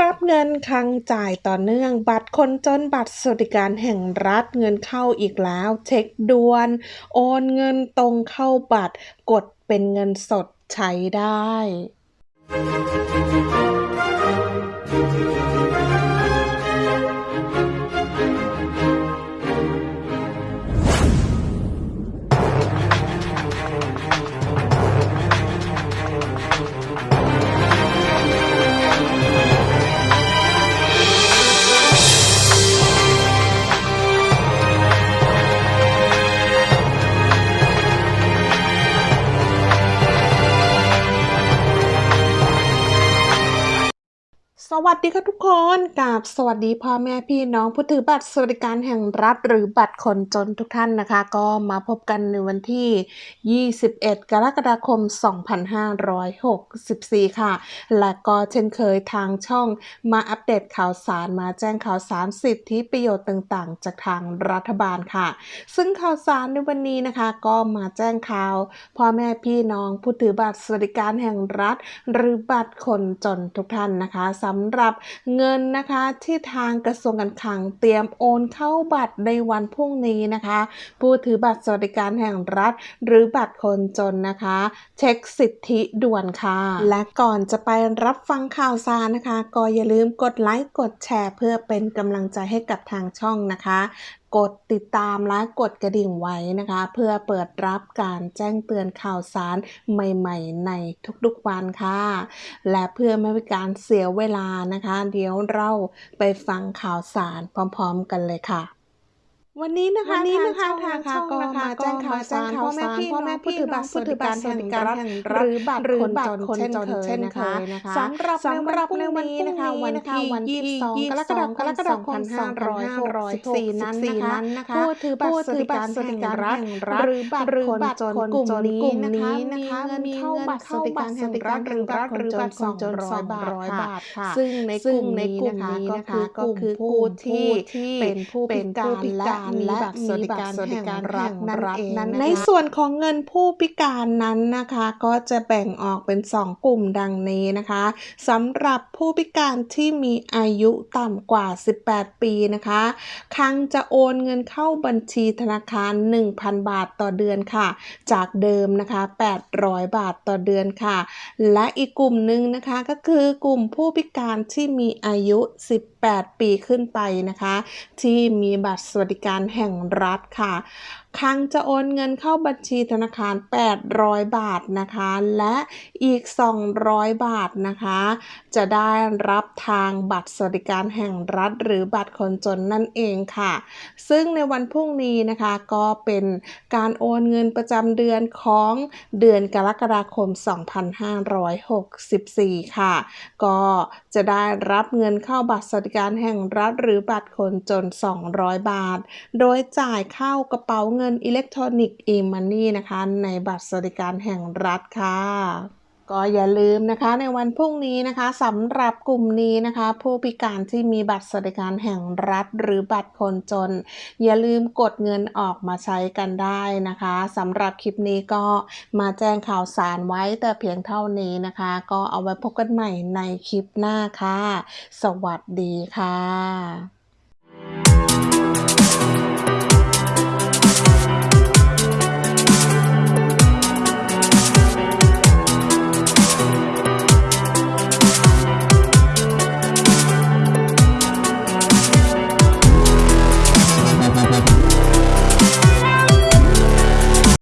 รับเงินคังจ่ายต่อเนื่อง บัตรคนจนบัตรสวัสดิการแห่งรัฐเงินเข้าอีกแล้ว เช็คด่วน โอนเงินตรงเข้าบัตร กดเป็นเงินสดใช้ได้ สวัสดีค่ะทุกคนกับสวัสดีพ่อแม่พี่น้องผู้ถือบัตรสวัสดิการแห่งรัฐหรือบัตรคนจนทุกท่านนะคะ ก็มาพบกันในวันที่ 21 กรกฎาคม 2564 ค่ะ และก็เช่นเคยทางช่องมาอัปเดตข่าวสารมาแจ้งข่าวสารสิทธิประโยชน์ต่างๆ จากทางรัฐบาลค่ะ ซึ่งข่าวสารในวันนี้นะคะ ก็มาแจ้งข่าวพ่อแม่พี่น้องผู้ถือบัตรสวัสดิการแห่งรัฐ หรือบัตรคนจนทุกท่านนะคะสำหรับเงินนะคะที่ทางกระทรวงการคลังเตรียมโอนเข้าบัตรในวันพรุ่งนี้นะคะ ผู้ถือบัตรสวัสดิการแห่งรัฐ หรือบัตรคนจนนะคะ เช็คสิทธิด่วนค่ะ และก่อนจะไปรับฟังข่าวสารนะคะ ก็อย่าลืมกดไลค์กดแชร์ เพื่อเป็นกำลังใจให้กับทางช่องนะคะ กดติดตามและกดกระดิ่งไว้นะคะ เพื่อเปิดรับการแจ้งเตือนข่าวสารใหม่ๆ ในทุกๆวันค่ะ และเพื่อไม่ให้การเสียเวลานะคะ เดี๋ยวเราไปฟังข่าวสารพร้อมๆ กันเลยค่ะ วันนี้นะคะวันนี้นะคะทางช่องทางช่องนะคะนะคะก็มาแจ้งข่าวสารก็พ่อมาแม่แจ้งพี่ข่าวน้องสารผู้ถือบัตรสวัสดิการแห่งรัฐหรือบัตรหรือบัตรคนจนคนจนเช่เช่นนเคเคยยนะนะคะคะสำหรับสำหรับในวันพรุ่งในนี้วันนะคะพรุ่งนี้วันที่นะคะวันที่22กรกฎาคมกรกฎาคม2564นั้นนะคะนะคะผู้ถือบัตรสวัสดิการแห่งรัฐหรือบัตรคนจนกลุ่มนี้นะคะมีเงินเข้าบัตรสวัสดิการแห่งรัฐหรือบัตรคนจน200บาทค่ะซึ่งในกลุ่มนี้นะคะก็คือกลุ่มผู้ที่เป็นผู้พิการและมีบัตรสวัสดิการแห่งรัฐนั่นเองในส่วนของเงินผู้พิการนั้นนะคะ ก็จะแบ่งออกเป็น 2 กลุ่มดังนี้นะคะสำหรับผู้พิการที่มีอายุต่ำกว่า 18 ปีนะคะครั้งจะโอนเงินเข้าบัญชีธนาคาร 1,000 บาทต่อเดือนค่ะ จากเดิมนะคะ 800 บาทต่อเดือนค่ะ และอีกกลุ่มหนึ่งนะคะก็คือกลุ่มผู้พิการที่มีอายุ 18 ปีขึ้นไปนะคะ ที่มีบัตรสวัสดิการแห่งรัฐค่ะ ครั้งจะโอนเงินเข้าบัญชีธนาคาร 800 บาทนะคะ และอีก 200 บาทนะคะ จะได้รับทางบัตรสวัสดิการแห่งรัฐ หรือบัตรคนจนนั่นเองค่ะ ซึ่งในวันพรุ่งนี้นะคะก็เป็นการโอนเงินประจำเดือนของเดือนกรกฎาคม 2564 ค่ะ ก็จะได้รับเงินเข้าบัตรสวัสดิการแห่งรัฐ หรือบัตรคนจน 200 บาท โดยจ่ายเข้ากระเป๋าเงินินอิเล็กทรอนิกส์ e-money นะคะ ในบัตรสวัสดิการแห่งรัฐค่ะ ก็อย่าลืมนะคะในวันพรุ่งนี้นะคะสำหรับกลุ่มนี้นะคะ ผู้พิการที่มีบัตรสวัสดิการแห่งรัฐ หรือบัตรคนจน อย่าลืมกดเงินออกมาใช้กันได้นะคะสำหรับคลิปนี้ก็มาแจ้งข่าวสารไว้แต่เพียงเท่านี้นะคะ ก็เอาไว้พบกันใหม่ในคลิปหน้าค่ะ สวัสดีค่ะ